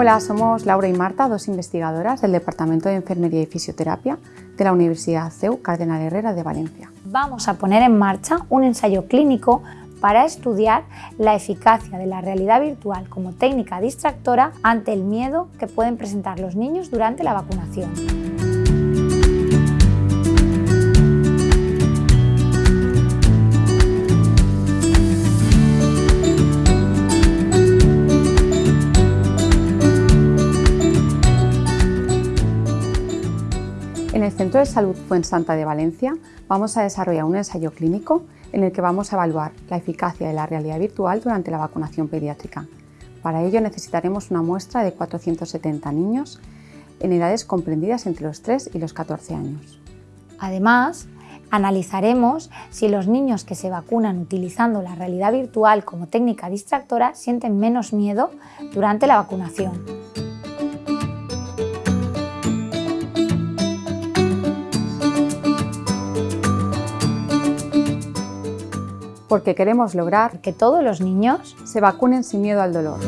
Hola, somos Laura y Marta, dos investigadoras del Departamento de Enfermería y Fisioterapia de la Universidad CEU Cardenal Herrera de Valencia. Vamos a poner en marcha un ensayo clínico para estudiar la eficacia de la realidad virtual como técnica distractora ante el miedo que pueden presentar los niños durante la vacunación. En el Centro de Salud Fuensanta de Valencia vamos a desarrollar un ensayo clínico en el que vamos a evaluar la eficacia de la realidad virtual durante la vacunación pediátrica. Para ello necesitaremos una muestra de 470 niños en edades comprendidas entre los 3 y los 14 años. Además, analizaremos si los niños que se vacunan utilizando la realidad virtual como técnica distractora sienten menos miedo durante la vacunación. Porque queremos lograr que todos los niños se vacunen sin miedo al dolor.